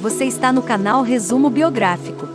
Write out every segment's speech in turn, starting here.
Você está no canal Resumo Biográfico.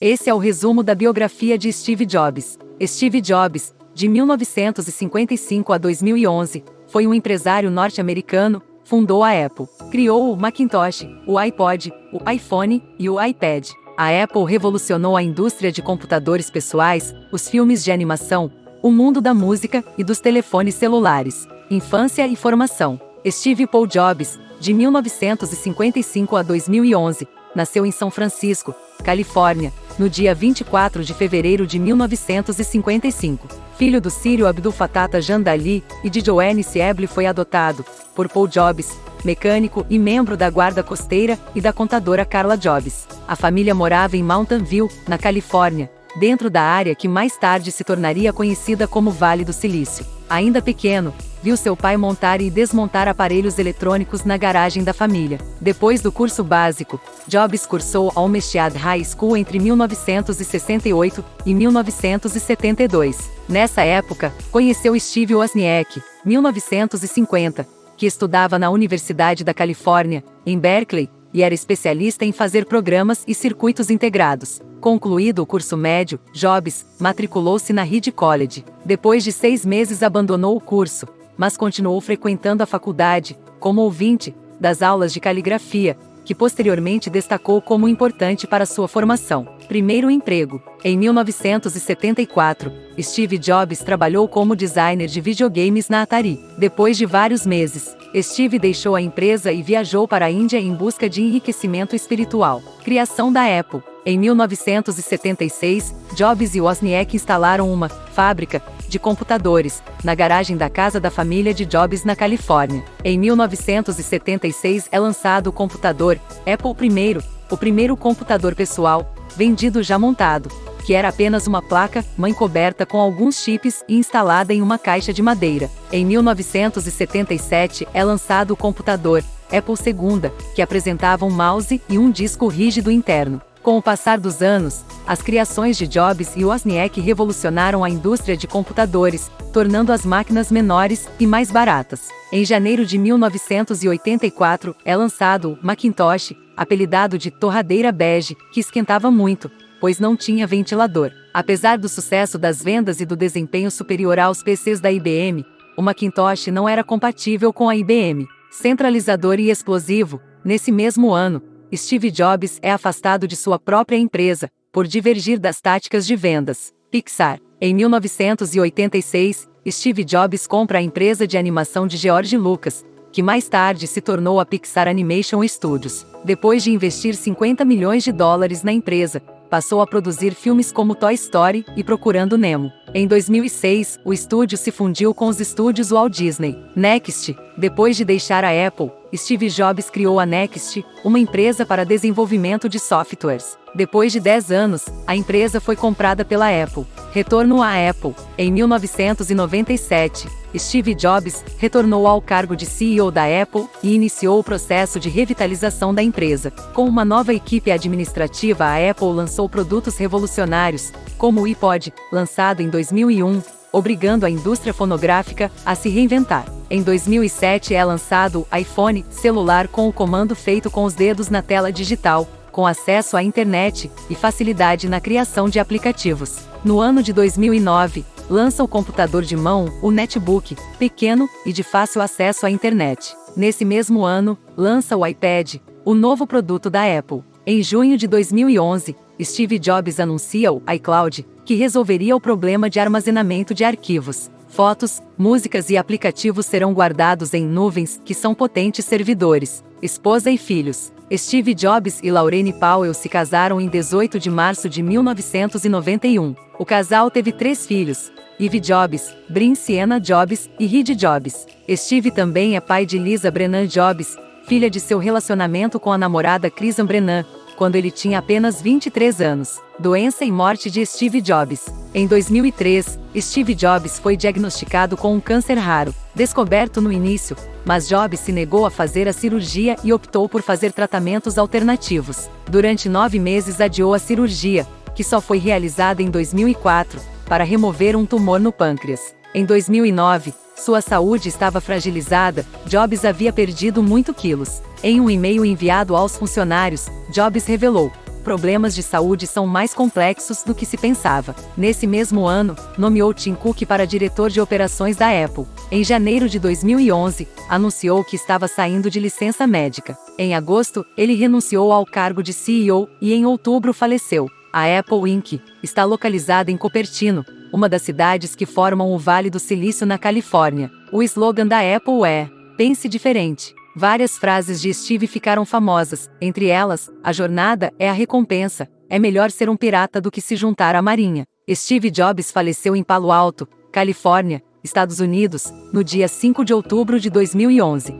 Esse é o resumo da biografia de Steve Jobs. Steve Jobs, de 1955 a 2011, foi um empresário norte-americano, fundou a Apple, criou o Macintosh, o iPod, o iPhone e o iPad. A Apple revolucionou a indústria de computadores pessoais, os filmes de animação, o mundo da música e dos telefones celulares. Infância e formação. Steve Paul Jobs, de 1955 a 2011, nasceu em São Francisco, Califórnia, no dia 24 de fevereiro de 1955. Filho do sírio Abdul Fattah Jandali e de Joanne Sieble foi adotado, por Paul Jobs, mecânico e membro da guarda costeira e da contadora Carla Jobs. A família morava em Mountain View, na Califórnia, dentro da área que mais tarde se tornaria conhecida como Vale do Silício. Ainda pequeno, viu seu pai montar e desmontar aparelhos eletrônicos na garagem da família. Depois do curso básico, Jobs cursou a Olmsted High School entre 1968 e 1972. Nessa época, conheceu Steve Wozniak, 1950, que estudava na Universidade da Califórnia, em Berkeley, e era especialista em fazer programas e circuitos integrados. Concluído o curso médio, Jobs matriculou-se na Reed College. Depois de seis meses abandonou o curso, mas continuou frequentando a faculdade, como ouvinte, das aulas de caligrafia, que posteriormente destacou como importante para sua formação. Primeiro emprego. Em 1974, Steve Jobs trabalhou como designer de videogames na Atari. Depois de vários meses, Steve deixou a empresa e viajou para a Índia em busca de enriquecimento espiritual. Criação da Apple. Em 1976, Jobs e Wozniak instalaram uma fábrica de computadores na garagem da casa da família de Jobs na Califórnia. Em 1976 é lançado o computador Apple I, o primeiro computador pessoal vendido já montado, que era apenas uma placa, mãe coberta com alguns chips e instalada em uma caixa de madeira. Em 1977 é lançado o computador Apple II, que apresentava um mouse e um disco rígido interno. Com o passar dos anos, as criações de Jobs e Wozniak revolucionaram a indústria de computadores, tornando as máquinas menores e mais baratas. Em janeiro de 1984, é lançado o Macintosh, apelidado de torradeira bege, que esquentava muito, pois não tinha ventilador. Apesar do sucesso das vendas e do desempenho superior aos PCs da IBM, o Macintosh não era compatível com a IBM. Centralizador e explosivo, nesse mesmo ano, Steve Jobs é afastado de sua própria empresa, por divergir das táticas de vendas. Pixar. Em 1986, Steve Jobs compra a empresa de animação de George Lucas, que mais tarde se tornou a Pixar Animation Studios. Depois de investir 50 milhões de dólares na empresa, passou a produzir filmes como Toy Story e Procurando Nemo. Em 2006, o estúdio se fundiu com os estúdios Walt Disney. Next, depois de deixar a Apple, Steve Jobs criou a Next, uma empresa para desenvolvimento de softwares. Depois de 10 anos, a empresa foi comprada pela Apple. Retorno à Apple. Em 1997, Steve Jobs retornou ao cargo de CEO da Apple e iniciou o processo de revitalização da empresa. Com uma nova equipe administrativa, a Apple lançou produtos revolucionários, como o iPod, lançado em 2001, obrigando a indústria fonográfica a se reinventar. Em 2007 é lançado o iPhone celular com o comando feito com os dedos na tela digital, com acesso à internet e facilidade na criação de aplicativos. No ano de 2009, lança o computador de mão, o netbook, pequeno e de fácil acesso à internet. Nesse mesmo ano, lança o iPad, o novo produto da Apple. Em junho de 2011, Steve Jobs anuncia o iCloud, que resolveria o problema de armazenamento de arquivos. Fotos, músicas e aplicativos serão guardados em nuvens, que são potentes servidores. Esposa e filhos. Steve Jobs e Laurene Powell se casaram em 18 de março de 1991. O casal teve três filhos, Eve Jobs, Bryn Sienna Jobs e Reed Jobs. Steve também é pai de Lisa Brennan Jobs, filha de seu relacionamento com a namorada Kristen Brennan, quando ele tinha apenas 23 anos. Doença e morte de Steve Jobs. Em 2003, Steve Jobs foi diagnosticado com um câncer raro, descoberto no início, mas Jobs se negou a fazer a cirurgia e optou por fazer tratamentos alternativos. Durante nove meses adiou a cirurgia, que só foi realizada em 2004, para remover um tumor no pâncreas. Em 2009, Sua saúde estava fragilizada, Jobs havia perdido muito quilos. Em um e-mail enviado aos funcionários, Jobs revelou: problemas de saúde são mais complexos do que se pensava. Nesse mesmo ano, nomeou Tim Cook para diretor de operações da Apple. Em janeiro de 2011, anunciou que estava saindo de licença médica. Em agosto, ele renunciou ao cargo de CEO e em outubro faleceu. A Apple Inc. está localizada em Cupertino, uma das cidades que formam o Vale do Silício na Califórnia. O slogan da Apple é: Pense diferente. Várias frases de Steve ficaram famosas, entre elas, a jornada é a recompensa, é melhor ser um pirata do que se juntar à marinha. Steve Jobs faleceu em Palo Alto, Califórnia, Estados Unidos, no dia 5 de outubro de 2011.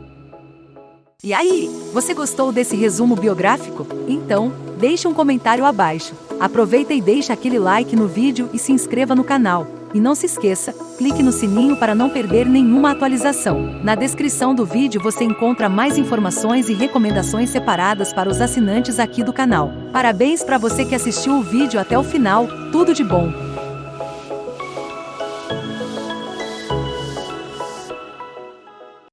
E aí, você gostou desse resumo biográfico? Então, deixe um comentário abaixo. Aproveita e deixa aquele like no vídeo e se inscreva no canal. E não se esqueça, clique no sininho para não perder nenhuma atualização. Na descrição do vídeo você encontra mais informações e recomendações separadas para os assinantes aqui do canal. Parabéns para você que assistiu o vídeo até o final, tudo de bom!